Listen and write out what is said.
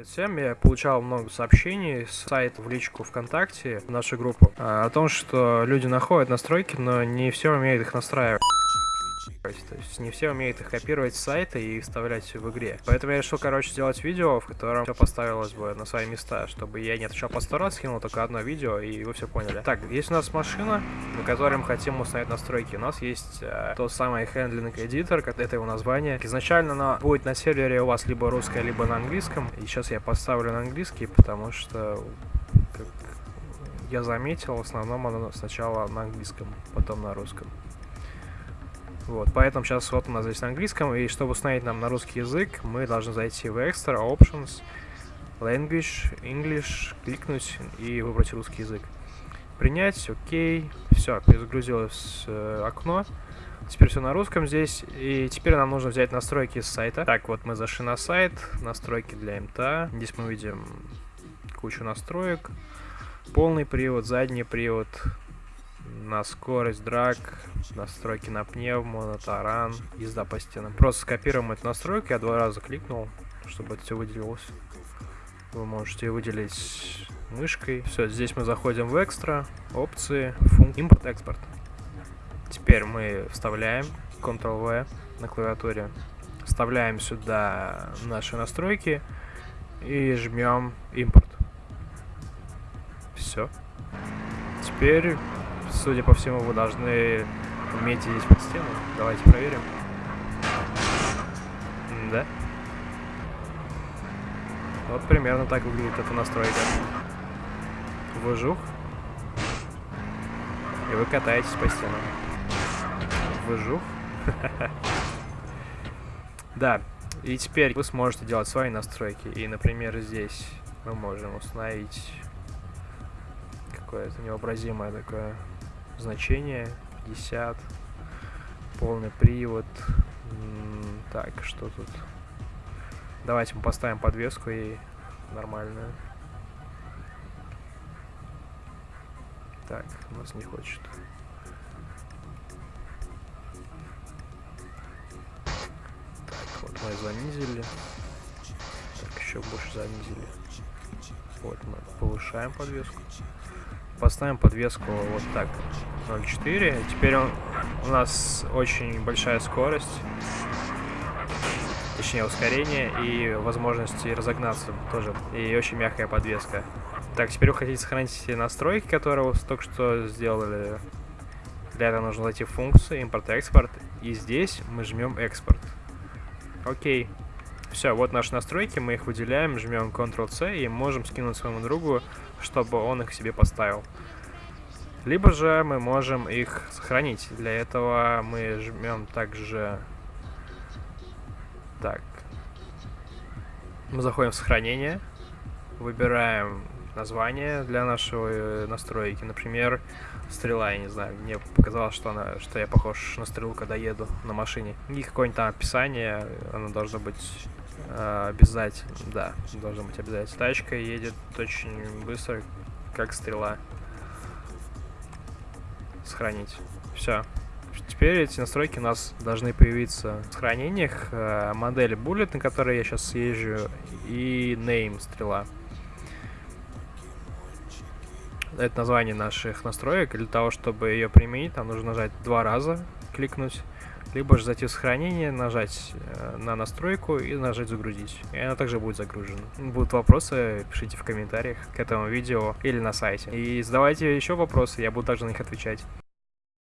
Привет всем, я получал много сообщений с сайта в личку ВКонтакте, в нашу группу, а, о том, что люди находят настройки, но не все умеют их настраивать. То есть не все умеют их копировать с сайта и вставлять в игре. Поэтому я решил, короче, сделать видео, в котором все поставилось бы на свои места, чтобы я не отвечал по сто скинул только одно видео, и вы все поняли. Так, есть у нас машина, на которой мы хотим установить настройки. У нас есть э, тот самый Handling Editor, это его название. Изначально она будет на сервере у вас либо русская, либо на английском. И сейчас я поставлю на английский, потому что, как я заметил, в основном она сначала на английском, потом на русском. Вот, поэтому сейчас вот у нас здесь на английском, и чтобы установить нам на русский язык, мы должны зайти в Extra, Options, Language, English, кликнуть и выбрать русский язык. Принять, окей, все, перезагрузилось э, окно. Теперь все на русском здесь, и теперь нам нужно взять настройки с сайта. Так, вот мы зашли на сайт, настройки для МТА. Здесь мы видим кучу настроек. Полный привод, задний привод, на скорость драг, настройки на пневму, на таран, езда по стенам. Просто скопируем эту настройку, я два раза кликнул, чтобы это все выделилось. Вы можете выделить мышкой. Все, здесь мы заходим в экстра, опции, функ, импорт-экспорт. Теперь мы вставляем Ctrl-V на клавиатуре, вставляем сюда наши настройки и жмем импорт. Все. Теперь Судя по всему, вы должны уметь здесь под стену. Давайте проверим. Да. Вот примерно так выглядит эта настройка. Выжух. И вы катаетесь по стенам. Выжух. Да. И теперь вы сможете делать свои настройки. И, например, здесь мы можем установить какое-то невообразимое такое значение 50 полный привод. Так что тут? Давайте мы поставим подвеску и нормальную. Так у нас не хочет. Так вот мы занизили. Так еще больше занизили. Вот мы повышаем подвеску поставим подвеску вот так 0.4. Теперь он, у нас очень большая скорость, точнее ускорение и возможности разогнаться тоже. И очень мягкая подвеска. Так, теперь вы хотите сохранить настройки, которые вы только что сделали. Для этого нужно зайти в функцию импорт-экспорт. И здесь мы жмем экспорт. Окей. Все, вот наши настройки, мы их выделяем, жмем Ctrl-C и можем скинуть своему другу, чтобы он их себе поставил. Либо же мы можем их сохранить. Для этого мы жмем также... Так. Мы заходим в сохранение. Выбираем название для нашего э, настройки. Например, стрела, я не знаю. Мне показалось, что, она, что я похож на стрелу, когда еду на машине. И какое-нибудь там описание. Оно должно быть обязательно. Да, должно быть обязательно. Тачка едет очень быстро, как стрела сохранить. Все. Теперь эти настройки у нас должны появиться в сохранениях. Э, модель Bullet, на которой я сейчас съезжу, и Name стрела. Это название наших настроек. Для того, чтобы ее применить, нам нужно нажать два раза, кликнуть либо же зайти в сохранение, нажать э, на настройку и нажать загрузить. И она также будет загружена. Будут вопросы, пишите в комментариях к этому видео или на сайте. И задавайте еще вопросы, я буду также на них отвечать.